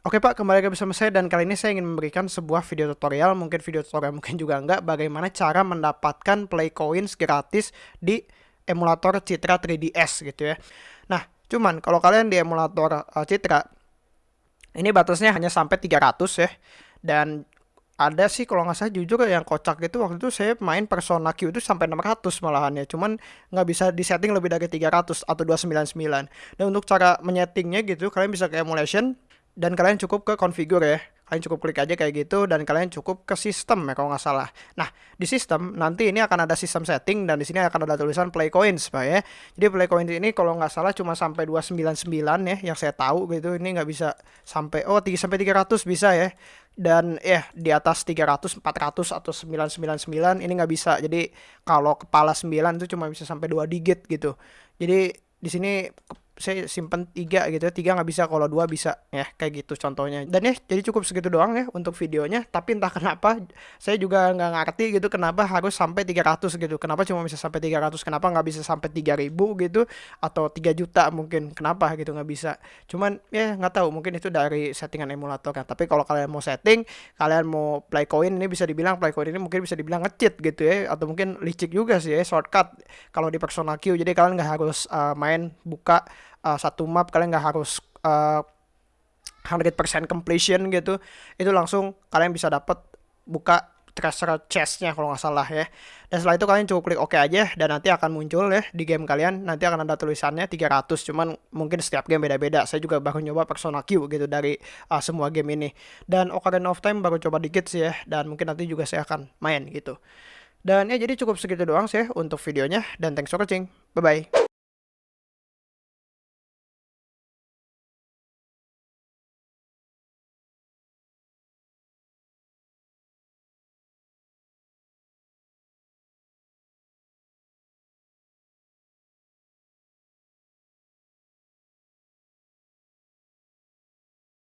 Oke Pak, kembali lagi bersama saya dan kali ini saya ingin memberikan sebuah video tutorial, mungkin video tutorial mungkin juga enggak, bagaimana cara mendapatkan play coins gratis di emulator Citra 3DS gitu ya. Nah, cuman kalau kalian di emulator uh, Citra, ini batasnya hanya sampai 300 ya. Dan ada sih kalau nggak salah jujur yang kocak gitu waktu itu saya main Persona Q itu sampai 600 malahan ya. Cuman nggak bisa disetting lebih dari 300 atau 299 dan untuk cara menyetingnya gitu kalian bisa ke emulation dan kalian cukup ke configure ya kalian cukup klik aja kayak gitu dan kalian cukup ke sistem ya kalau nggak salah. Nah di sistem nanti ini akan ada sistem setting dan di sini akan ada tulisan play coins pak ya. Jadi play coins ini kalau nggak salah cuma sampai 299 ya yang saya tahu gitu ini nggak bisa sampai oh 3 sampai 300 bisa ya dan ya di atas 300 400 atau 999 ini nggak bisa. Jadi kalau kepala 9 itu cuma bisa sampai 2 digit gitu. Jadi di sini saya simpen tiga gitu ya. Tiga nggak bisa kalau dua bisa. Ya kayak gitu contohnya. Dan ya jadi cukup segitu doang ya untuk videonya. Tapi entah kenapa saya juga nggak ngerti gitu kenapa harus sampai 300 gitu. Kenapa cuma bisa sampai 300 kenapa nggak bisa sampai 3000 gitu? Atau 3 juta mungkin. Kenapa gitu nggak bisa? Cuman ya nggak tahu. Mungkin itu dari settingan emulator kan tapi kalau kalian mau setting kalian mau play coin ini bisa dibilang play coin ini mungkin bisa dibilang ngecheat gitu ya. Atau mungkin licik juga sih ya shortcut. Kalau di Persona Q jadi kalian nggak harus uh, main buka uh, satu map kalian nggak harus uh, 100% completion gitu itu langsung kalian bisa dapat buka treasure chestnya kalau nggak salah ya. Dan setelah itu kalian cukup klik OK aja dan nanti akan muncul ya di game kalian nanti akan ada tulisannya 300 cuman mungkin setiap game beda-beda. Saya juga baru nyoba Persona Q gitu dari uh, semua game ini. Dan Ocarina of Time baru coba dikit sih ya dan mungkin nanti juga saya akan main gitu. Dan ya jadi cukup segitu doang sih untuk videonya dan thanks for watching. Bye bye